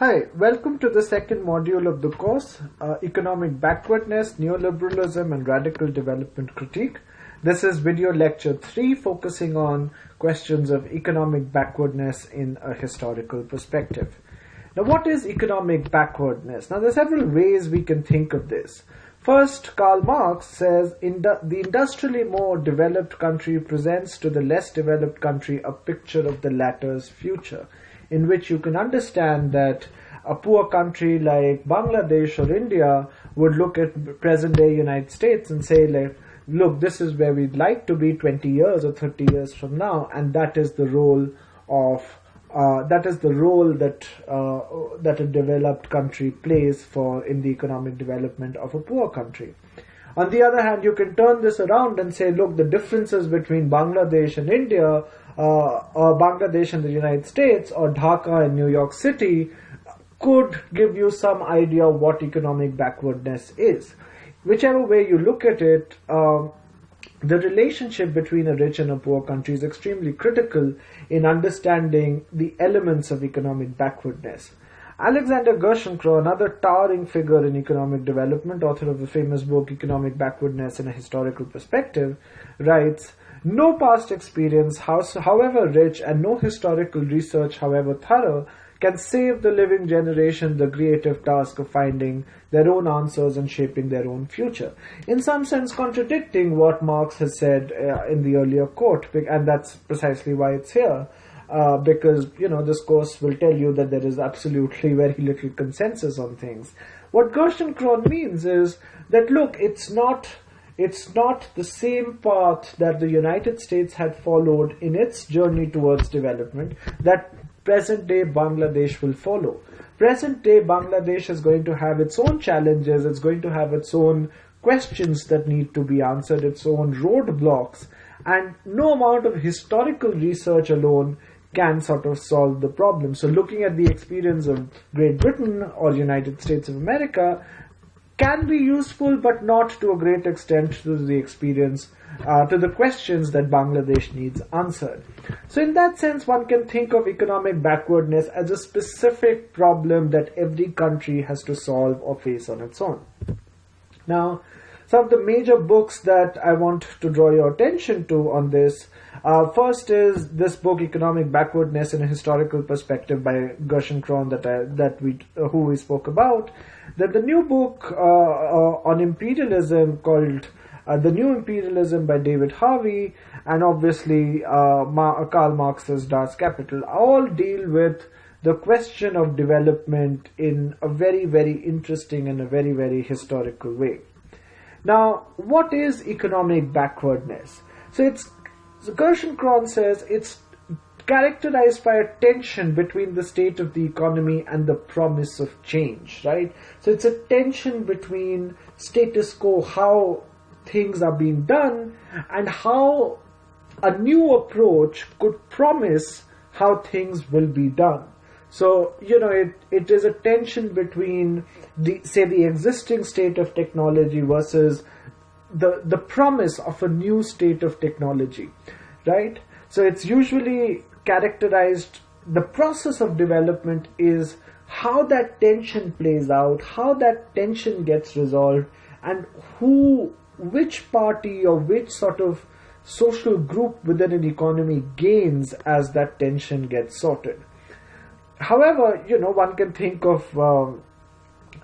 Hi, welcome to the second module of the course, uh, Economic Backwardness, Neoliberalism and Radical Development Critique. This is video lecture 3 focusing on questions of economic backwardness in a historical perspective. Now what is economic backwardness? Now there are several ways we can think of this. First, Karl Marx says the industrially more developed country presents to the less developed country a picture of the latter's future in which you can understand that a poor country like Bangladesh or India would look at present day United States and say like, look, this is where we'd like to be 20 years or 30 years from now, and that is the role of uh, that is the role that uh, that a developed country plays for in the economic development of a poor country. On the other hand, you can turn this around and say, look, the differences between Bangladesh and India uh, or Bangladesh and the United States or Dhaka and New York City could give you some idea of what economic backwardness is. Whichever way you look at it, uh, the relationship between a rich and a poor country is extremely critical in understanding the elements of economic backwardness. Alexander Gerschenkron, another towering figure in economic development, author of the famous book Economic Backwardness in a Historical Perspective, writes no past experience, however rich, and no historical research, however thorough, can save the living generation the creative task of finding their own answers and shaping their own future. In some sense, contradicting what Marx has said uh, in the earlier quote, and that's precisely why it's here. Uh, because you know this course will tell you that there is absolutely very little consensus on things. What Gerschenkron means is that look, it's not it's not the same path that the United States had followed in its journey towards development that present day Bangladesh will follow. Present day Bangladesh is going to have its own challenges, it's going to have its own questions that need to be answered, its own roadblocks, and no amount of historical research alone can sort of solve the problem. So looking at the experience of Great Britain or United States of America, can be useful, but not to a great extent to the experience, uh, to the questions that Bangladesh needs answered. So, in that sense, one can think of economic backwardness as a specific problem that every country has to solve or face on its own. Now, some of the major books that I want to draw your attention to on this. Uh, first is this book, Economic Backwardness in a Historical Perspective by Gerschenkron that I, that we uh, who we spoke about. Then the new book uh, uh, on imperialism called uh, The New Imperialism by David Harvey, and obviously Ma- Karl Marx's Das Kapital, all deal with the question of development in a very, very interesting and a very, very historical way. Now, what is economic backwardness? So it's so Gerschenkron says it's characterized by a tension between the state of the economy and the promise of change, right? So it's a tension between status quo, how things are being done, and how a new approach could promise how things will be done. So, you know, it, it is a tension between the, say, the existing state of technology versus the, the promise of a new state of technology, right? So it's usually characterized the process of development is how that tension plays out, how that tension gets resolved, and who, which party or which sort of social group within an economy gains as that tension gets sorted. However, you know, one can think of um,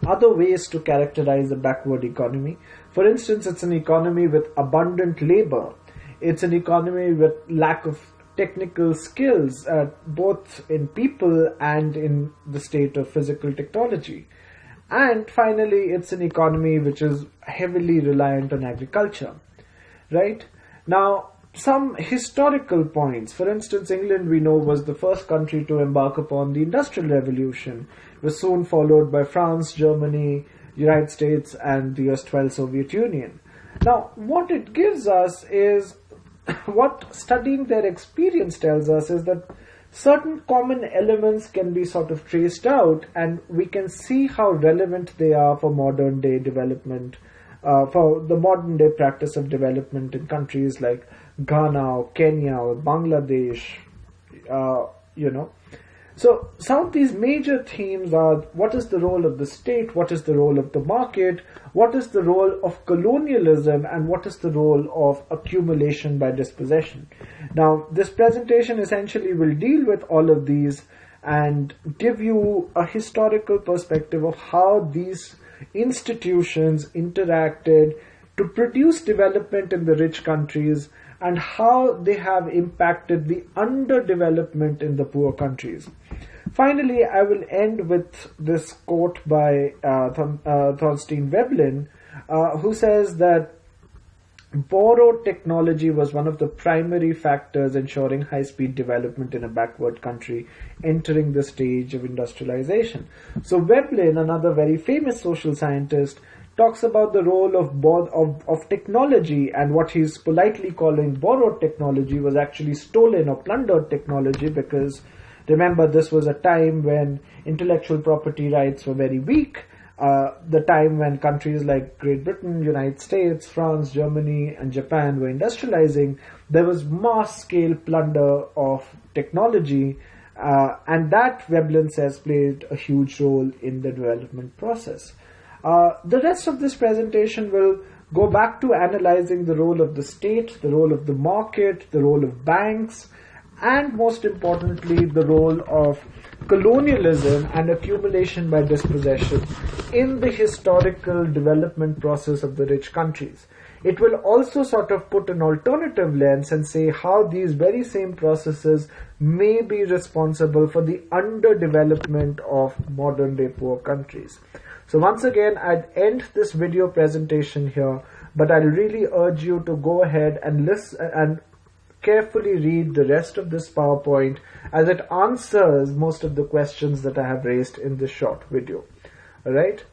other ways to characterize a backward economy. For instance, it's an economy with abundant labor. It's an economy with lack of technical skills, uh, both in people and in the state of physical technology. And finally, it's an economy which is heavily reliant on agriculture, right? Now, some historical points. For instance, England, we know, was the first country to embark upon the Industrial Revolution. It was soon followed by France, Germany, United States, and the erstwhile Soviet Union. Now, what it gives us is what studying their experience tells us is that certain common elements can be sort of traced out and we can see how relevant they are for modern day development, uh, for the modern day practice of development in countries like Ghana or Kenya or Bangladesh, uh, you know. So some of these major themes are what is the role of the state, what is the role of the market, what is the role of colonialism, and what is the role of accumulation by dispossession. Now, this presentation essentially will deal with all of these and give you a historical perspective of how these institutions interacted to produce development in the rich countries and how they have impacted the underdevelopment in the poor countries. Finally, I will end with this quote by uh, Th- uh, Thorstein Veblen, uh, who says that borrowed technology was one of the primary factors ensuring high speed development in a backward country entering the stage of industrialization. So, Veblen, another very famous social scientist, talks about the role of, of, of technology and what he's politely calling borrowed technology was actually stolen or plundered technology because remember this was a time when intellectual property rights were very weak uh, the time when countries like Great Britain, United States, France, Germany, and Japan were industrializing, there was mass scale plunder of technology, uh, and that Veblen says played a huge role in the development process. Uh, the rest of this presentation will go back to analyzing the role of the state, the role of the market, the role of banks, and most importantly, the role of colonialism and accumulation by dispossession in the historical development process of the rich countries. It will also sort of put an alternative lens and say how these very same processes may be responsible for the underdevelopment of modern day poor countries. So once again, I'd end this video presentation here, but I really urge you to go ahead and listen and carefully read the rest of this PowerPoint as it answers most of the questions that I have raised in this short video. Alright?